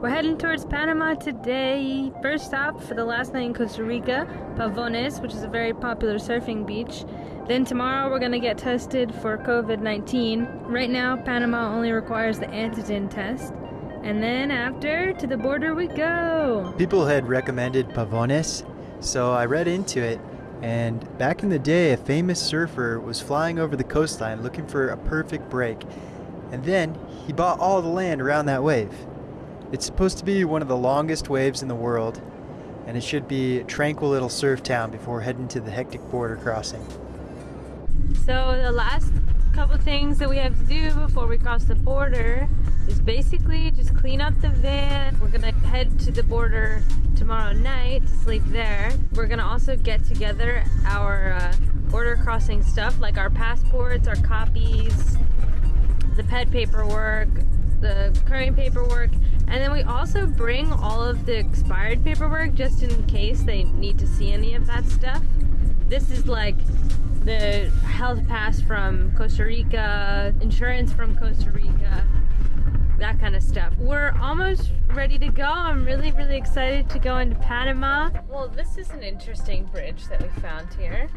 We're heading towards Panama today. First stop for the last night in Costa Rica, Pavones, which is a very popular surfing beach. Then tomorrow we're gonna get tested for COVID-19. Right now, Panama only requires the antigen test. And then after, to the border we go. People had recommended Pavones, so I read into it. And back in the day, a famous surfer was flying over the coastline looking for a perfect break. And then he bought all the land around that wave. It's supposed to be one of the longest waves in the world, and it should be a tranquil little surf town before heading to the hectic border crossing. So the last couple things that we have to do before we cross the border is basically just clean up the van. We're gonna head to the border tomorrow night to sleep there. We're gonna also get together our uh, border crossing stuff like our passports, our copies, the pet paperwork, the current paperwork, and then we also bring all of the expired paperwork just in case they need to see any of that stuff. This is like the health pass from Costa Rica, insurance from Costa Rica, that kind of stuff. We're almost ready to go. I'm really, really excited to go into Panama. Well, this is an interesting bridge that we found here.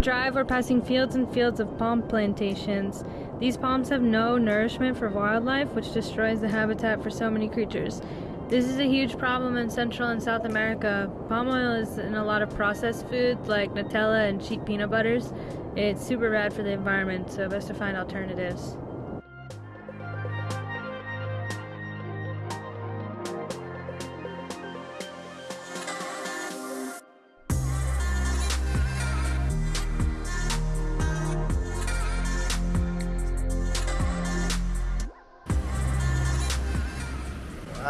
Drive, we're passing fields and fields of palm plantations. These palms have no nourishment for wildlife, which destroys the habitat for so many creatures. This is a huge problem in Central and South America. Palm oil is in a lot of processed foods like Nutella and cheap peanut butters. It's super bad for the environment, so best to find alternatives.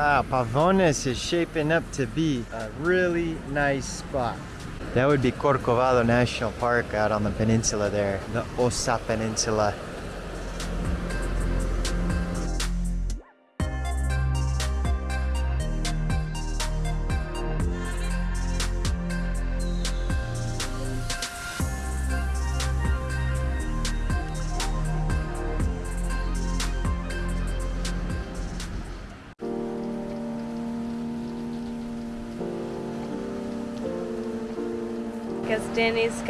Ah, wow, Pavones is shaping up to be a really nice spot. That would be Corcovado National Park out on the peninsula there, the Osa Peninsula.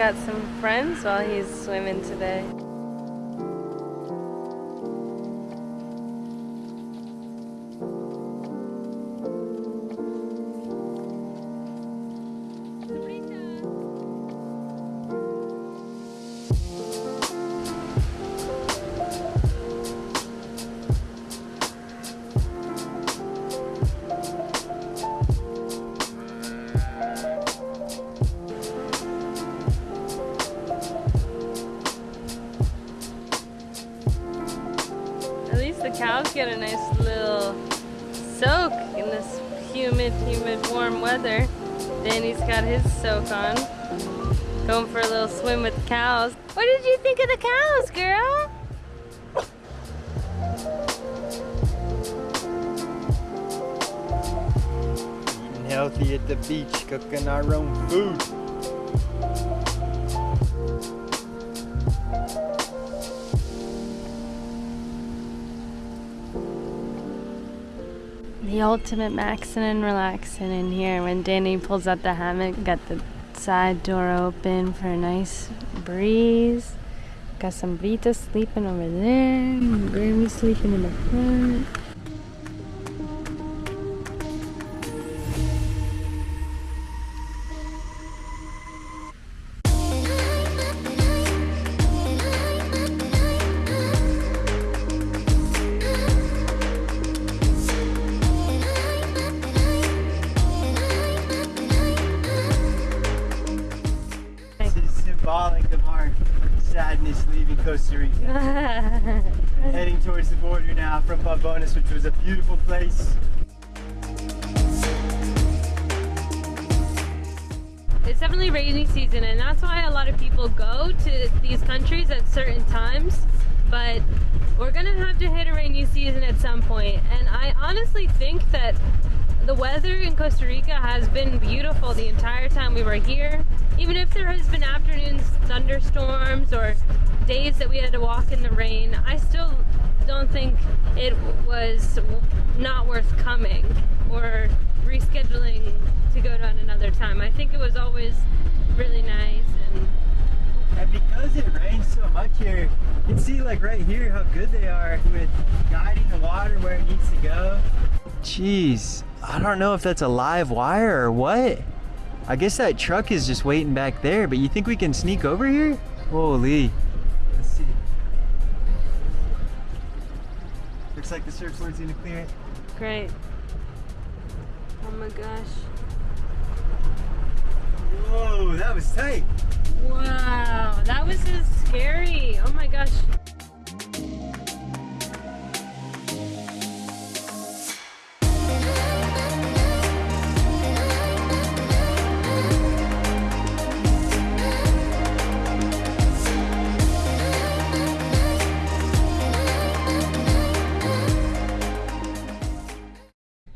Got some friends while he's swimming today. Going for a little swim with the cows. What did you think of the cows, girl? Eating healthy at the beach, cooking our own food. The ultimate maxing and relaxing in here when Danny pulls out the hammock, got the side door open for a nice breeze. Got Sombrita sleeping over there, Grammy sleeping in the front. Some point, and I honestly think that the weather in Costa Rica has been beautiful the entire time we were here. Even if there has been afternoon thunderstorms or days that we had to walk in the rain, I still don't think it was not worth coming or rescheduling to go to another time. I think it was always really nice and and because it rains so much here, you can see like right here how good they are with guiding the water where it needs to go. Jeez, I don't know if that's a live wire or what. I guess that truck is just waiting back there, but you think we can sneak over here? Holy. Let's see. Looks like the surfboard's gonna clear it. Great. Oh my gosh. Whoa, that was tight. Wow, that was scary. Oh my gosh.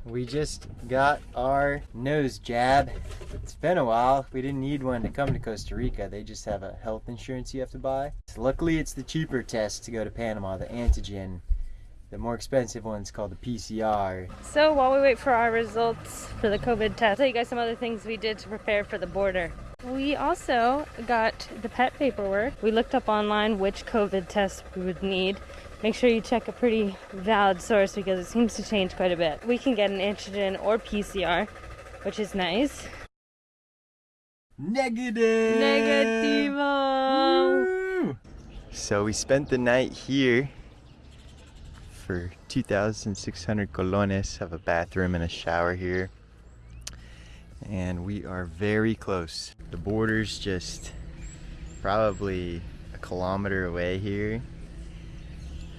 We just got our nose jab. It's been a while. We didn't need one to come to Costa Rica. They just have a health insurance you have to buy. So luckily, it's the cheaper test to go to Panama, the antigen. The more expensive one's called the PCR. So while we wait for our results for the COVID test, I'll tell you guys some other things we did to prepare for the border. We also got the pet paperwork. We looked up online which COVID test we would need make sure you check a pretty valid source because it seems to change quite a bit. We can get an antigen or PCR, which is nice. Negative! Negativo! Uh. So we spent the night here for 2,600 colones, have a bathroom and a shower here. And we are very close. The border's just probably a kilometer away here.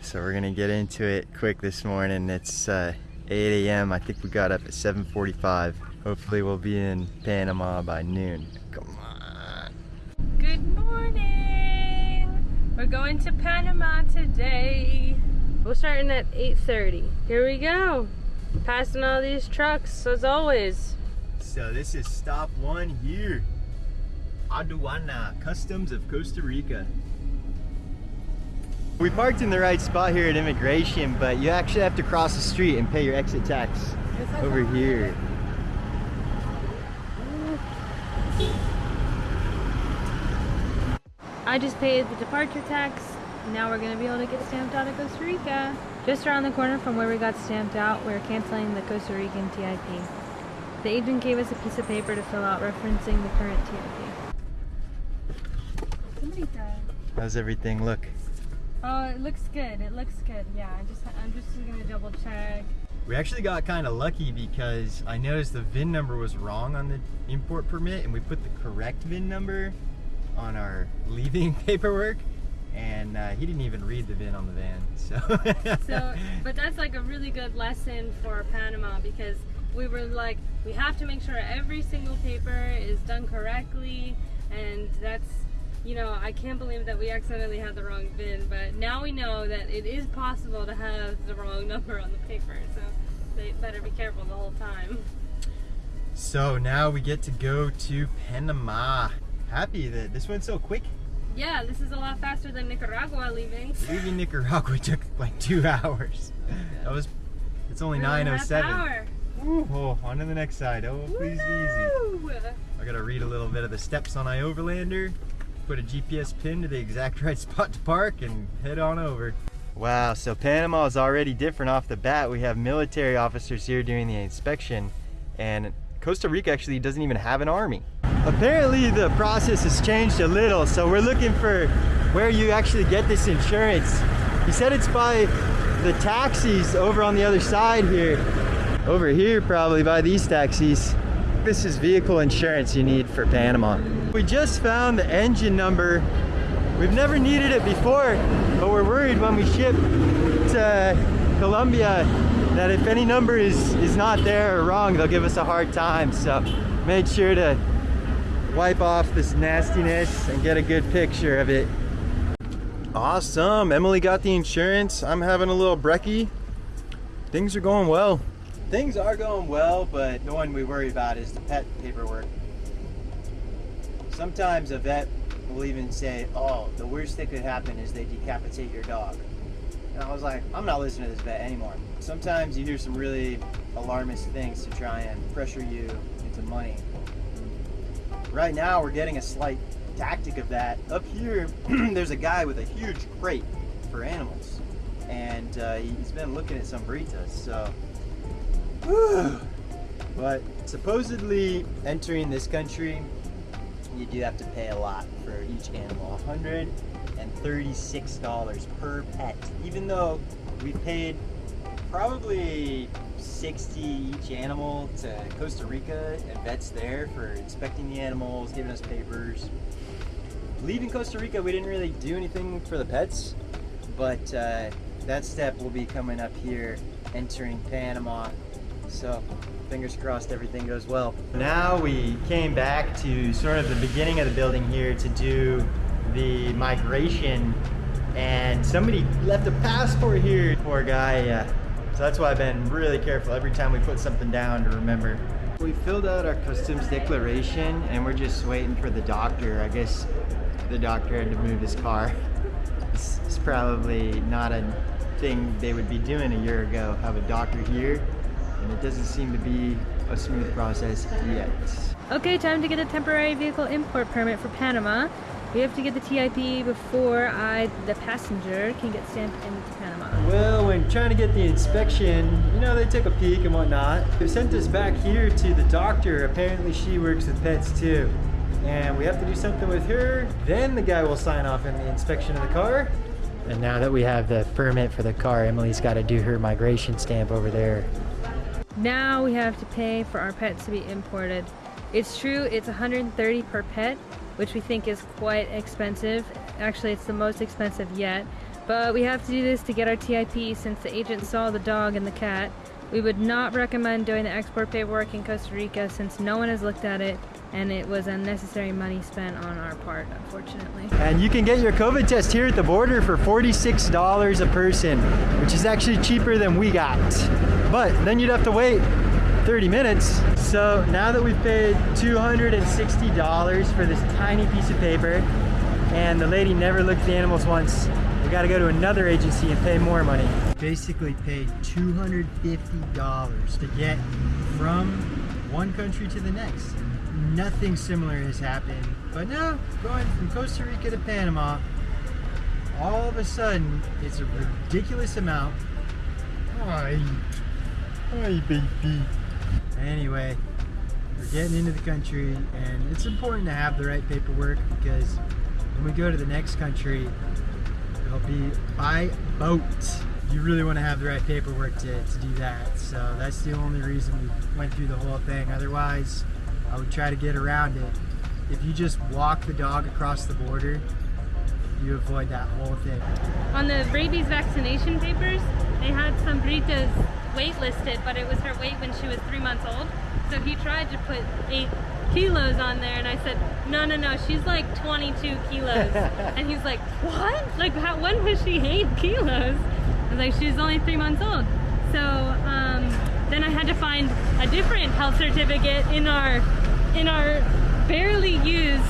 So we're gonna get into it quick this morning. It's uh, 8 a.m. I think we got up at 7.45. Hopefully we'll be in Panama by noon. Come on. Good morning. We're going to Panama today. We're starting at 8.30. Here we go. Passing all these trucks as always. So this is stop one here. Aduana, Customs of Costa Rica. We parked in the right spot here at immigration, but you actually have to cross the street and pay your exit tax over here. I just paid the departure tax. Now we're gonna be able to get stamped out of Costa Rica. Just around the corner from where we got stamped out, we're canceling the Costa Rican TIP. The agent gave us a piece of paper to fill out referencing the current TIP. How's everything look? Oh, it looks good. It looks good. Yeah, I just I'm just gonna double check. We actually got kind of lucky because I noticed the VIN number was wrong on the import permit and we put the correct VIN number on our leaving paperwork and uh, he didn't even read the VIN on the van. So. so, but that's like a really good lesson for Panama because we were like, we have to make sure every single paper is done correctly and that's you know, I can't believe that we accidentally had the wrong VIN, but now we know that it is possible to have the wrong number on the paper, so they better be careful the whole time. So now we get to go to Panama. Happy that this went so quick. Yeah, this is a lot faster than Nicaragua leaving. Leaving Nicaragua took like two hours. That was, it's only 9.07. Ooh, oh, on to the next side. Oh, please be easy. I gotta read a little bit of the steps on iOverlander put a GPS pin to the exact right spot to park and head on over. Wow, so Panama is already different off the bat. We have military officers here doing the inspection and Costa Rica actually doesn't even have an army. Apparently the process has changed a little, so we're looking for where you actually get this insurance. He said it's by the taxis over on the other side here. Over here probably by these taxis. This is vehicle insurance you need for Panama. We just found the engine number. We've never needed it before, but we're worried when we ship to Colombia that if any number is, is not there or wrong, they'll give us a hard time. So made sure to wipe off this nastiness and get a good picture of it. Awesome, Emily got the insurance. I'm having a little brekkie. Things are going well. Things are going well, but the one we worry about is the pet paperwork. Sometimes a vet will even say, "Oh, the worst that could happen is they decapitate your dog." And I was like, "I'm not listening to this vet anymore." Sometimes you hear some really alarmist things to try and pressure you into money. Right now, we're getting a slight tactic of that. Up here, there's a guy with a huge crate for animals, and uh, he's been looking at some burritos. So, whew. but supposedly entering this country, you do have to pay a lot for each animal. $136 per pet. Even though we paid probably 60 each animal to Costa Rica and vets there for inspecting the animals, giving us papers. Leaving Costa Rica, we didn't really do anything for the pets, but uh, that step will be coming up here entering Panama. So fingers crossed everything goes well. Now we came back to sort of the beginning of the building here to do the migration and somebody left a passport here. Poor guy, uh, so that's why I've been really careful every time we put something down to remember. We filled out our customs declaration and we're just waiting for the doctor. I guess the doctor had to move his car. It's, it's probably not a thing they would be doing a year ago, have a doctor here, and it doesn't seem to be a smooth process yet. Okay, time to get a temporary vehicle import permit for Panama. We have to get the TIP before I, the passenger, can get stamped into Panama. Well, when trying to get the inspection, you know, they took a peek and whatnot. They sent us back here to the doctor. Apparently she works with pets too. And we have to do something with her. Then the guy will sign off on the inspection of the car. And now that we have the permit for the car, Emily's got to do her migration stamp over there. Now we have to pay for our pets to be imported. It's true, it's 130 per pet, which we think is quite expensive. Actually, it's the most expensive yet. But we have to do this to get our TIP since the agent saw the dog and the cat. We would not recommend doing the export paperwork in Costa Rica since no one has looked at it and it was unnecessary money spent on our part, unfortunately. And you can get your COVID test here at the border for $46 a person, which is actually cheaper than we got. But then you'd have to wait 30 minutes. So now that we've paid $260 for this tiny piece of paper, and the lady never looked at the animals once, we gotta go to another agency and pay more money. Basically paid $250 to get from one country to the next. Nothing similar has happened. But now, going from Costa Rica to Panama, all of a sudden, it's a ridiculous amount. Hi. Hi, baby. Anyway, we're getting into the country, and it's important to have the right paperwork because when we go to the next country, it'll be by boat. You really want to have the right paperwork to, to do that. So that's the only reason we went through the whole thing. Otherwise, I would try to get around it. If you just walk the dog across the border, you avoid that whole thing. On the rabies vaccination papers, they had Sombrita's weight listed, but it was her weight when she was three months old. So he tried to put eight kilos on there and I said, no, no, no, she's like 22 kilos. and he's like, what? Like, how, when was she eight kilos? I was like, she's only three months old. So um, then I had to find a different health certificate in our, in our barely used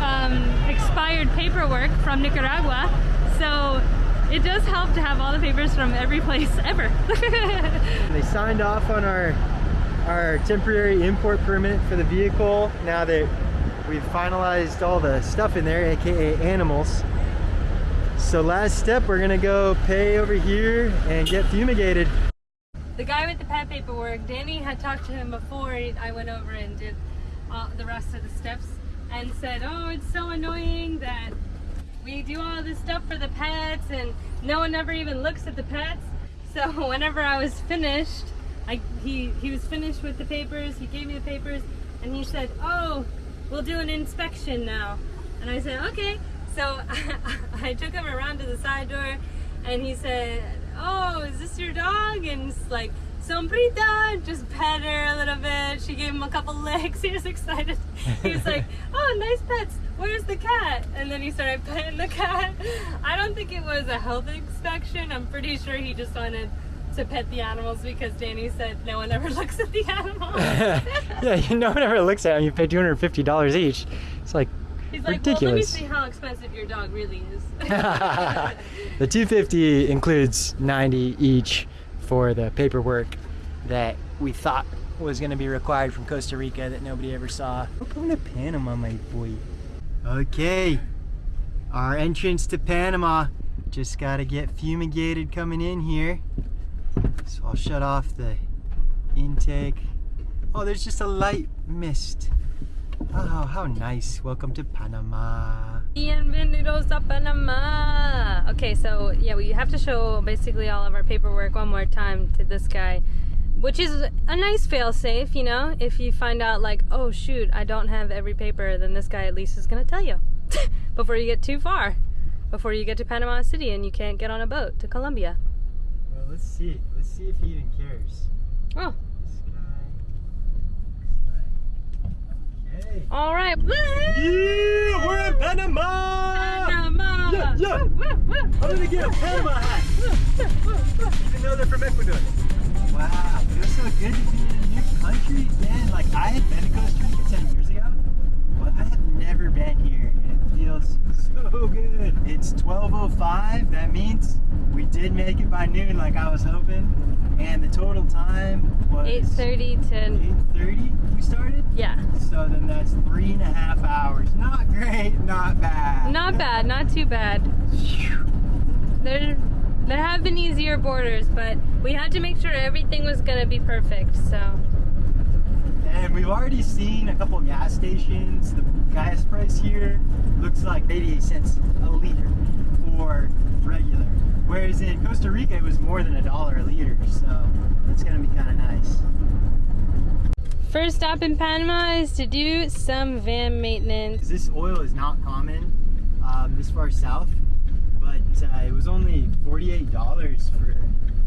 um, expired paperwork from Nicaragua. So it does help to have all the papers from every place ever. they signed off on our our temporary import permit for the vehicle now that we've finalized all the stuff in there aka animals so last step we're gonna go pay over here and get fumigated the guy with the pet paperwork danny had talked to him before i went over and did all the rest of the steps and said oh it's so annoying that we do all this stuff for the pets and no one ever even looks at the pets so whenever i was finished I, he, he was finished with the papers, he gave me the papers, and he said, oh, we'll do an inspection now. And I said, okay. So I, took him around to the side door, and he said, oh, is this your dog? And it's like, Sombrita, just pet her a little bit. She gave him a couple licks. He was excited. He was like, oh, nice pets. Where's the cat? And then he started petting the cat. I don't think it was a health inspection. I'm pretty sure he just wanted to pet the animals because Danny said no one ever looks at the animals. yeah, no one ever looks at them. You pay $250 each. It's like, He's like, Ridiculous. well, let me see how expensive your dog really is. the 250 includes 90 each for the paperwork that we thought was going to be required from Costa Rica that nobody ever saw. We're going to Panama, my boy. Okay, our entrance to Panama. Just got to get fumigated coming in here. So I'll shut off the intake. Oh, there's just a light mist. Oh, how nice. Welcome to Panama. Bienvenidos a Panama. Okay, so yeah, we have to show basically all of our paperwork one more time to this guy, which is a nice fail safe, you know. If you find out like, oh shoot, I don't have every paper, then this guy at least is gonna tell you before you get too far, before you get to Panama City and you can't get on a boat to Colombia. Well, let's see. Let's see if he even cares. Oh, This guy looks like. Okay. all right. Yeah, we're in Panama! Panama. Yeah, yeah. Woo, woo, woo. I'm gonna get a Panama hat, even though they're from Ecuador. Wow, it feels so good to be in a new country again. Like, I had been to Costa Rica 10 years ago, but I have never been here, and it feels so good. It's 12.05, that means we did make it by noon like I was hoping, and the total time was 8:30 to 8.30 we started. Yeah. So then that's three and a half hours. Not great, not bad. Not bad, not too bad. There, there have been easier borders, but we had to make sure everything was gonna be perfect. So And we've already seen a couple gas stations. The gas price here looks like 88 cents a liter for regular. Whereas in Costa Rica, it was more than a dollar a liter. So it's gonna be kind of nice. First stop in Panama is to do some van maintenance. This oil is not common um, this far south, but uh, it was only $48 for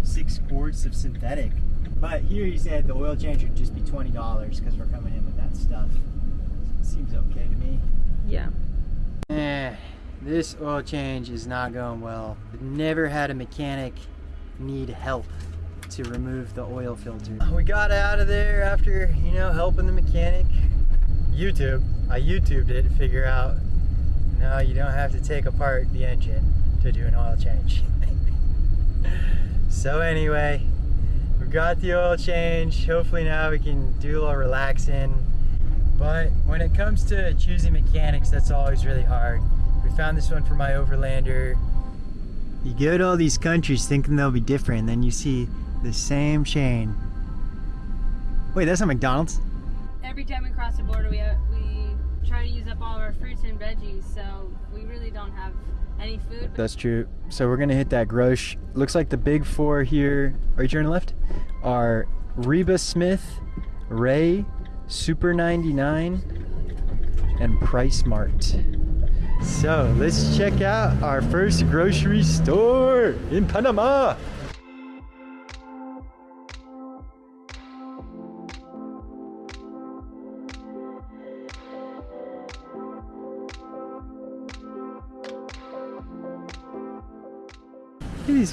six quarts of synthetic. But here he said the oil change would just be $20 because we're coming in with that stuff. Seems okay to me. Yeah. Eh, this oil change is not going well. I've never had a mechanic need help to remove the oil filter. Oh, we got out of there after, you know, helping the mechanic. YouTube. I YouTubed it to figure out, no, you don't have to take apart the engine to do an oil change. so anyway, we got the oil change. Hopefully now we can do a little relaxing. But when it comes to choosing mechanics, that's always really hard. We found this one for iOverlander. You go to all these countries thinking they'll be different, then you see the same chain. Wait, that's a McDonald's? Every time we cross the border, we uh, we try to use up all of our fruits and veggies, so we really don't have any food. That's true. So we're gonna hit that Grosh. Looks like the big four here, right here on the left, are Riba Smith, Rey, Super 99, and Price Mart. So let's check out our first grocery store in Panama.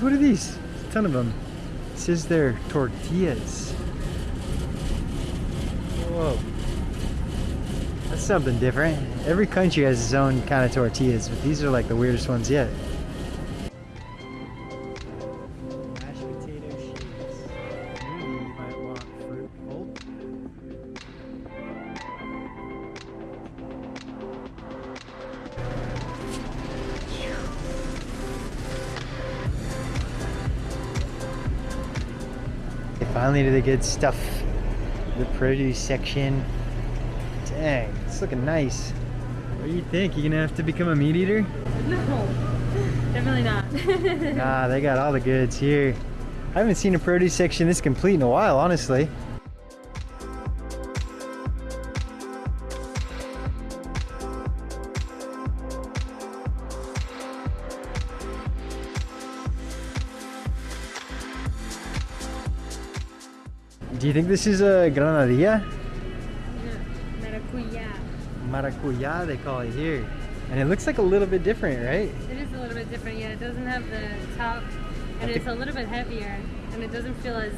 What are these? A ton of them. It says they're tortillas. Whoa. That's something different. Every country has its own kind of tortillas, but these are like the weirdest ones yet. Finally to the good stuff. The produce section. Dang, it's looking nice. What do you think? You gonna have to become a meat eater? No, definitely not. ah, they got all the goods here. I haven't seen a produce section this complete in a while, honestly. You think this is a granadilla? Maracuya. Maracuya, they call it here. And it looks like a little bit different, right? It is a little bit different. Yeah, it doesn't have the top, and it's a little bit heavier, and it doesn't feel as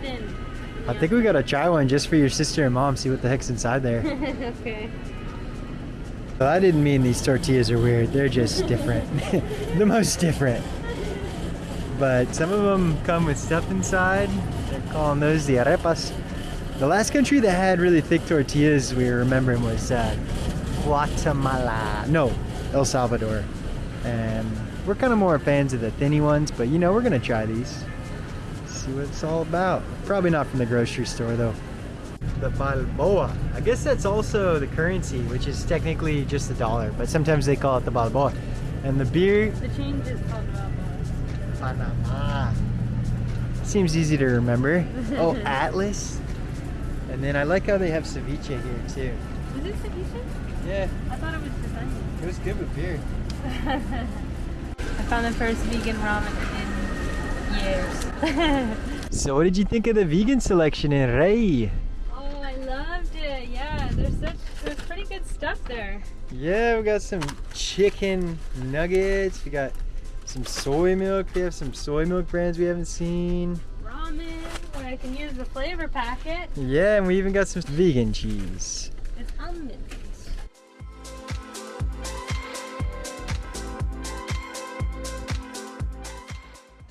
thin. I think we gotta try one just for your sister and mom, see what the heck's inside there. okay. Well, I didn't mean these tortillas are weird. They're just different. the most different. But some of them come with stuff inside. They're calling those the arepas. The last country that had really thick tortillas we were remembering was uh, Guatemala. No, El Salvador. And we're kind of more fans of the thinny ones, but you know, we're gonna try these. See what it's all about. Probably not from the grocery store though. The Balboa. I guess that's also the currency, which is technically just a dollar, but sometimes they call it the Balboa. And the beer, The change is called Balboa. Panama. Seems easy to remember. oh, Atlas. And then I like how they have ceviche here too. Is it ceviche? Yeah, I thought it was just onion. it was good with beer. I found the first vegan ramen in years. So what did you think of the vegan selection in Rey? oh, I loved it. Yeah, there's such there's pretty good stuff there. Yeah, we got some chicken nuggets. We got some soy milk. They have some soy milk brands we haven't seen. Ramen, where I can use the flavor packet. Yeah, and we even got some vegan cheese. It's almonds.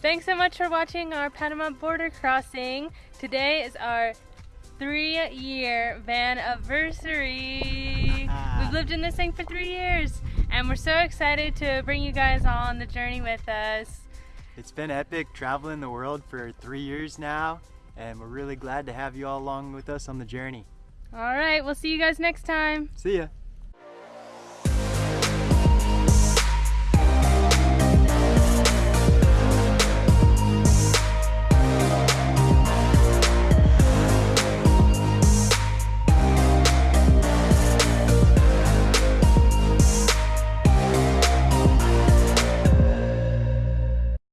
Thanks so much for watching our Panama border crossing. Today is our three year van anniversary. We've lived in this thing for three years and we're so excited to bring you guys on the journey with us. It's been epic traveling the world for three years now, and we're really glad to have you all along with us on the journey. All right, we'll see you guys next time. See ya.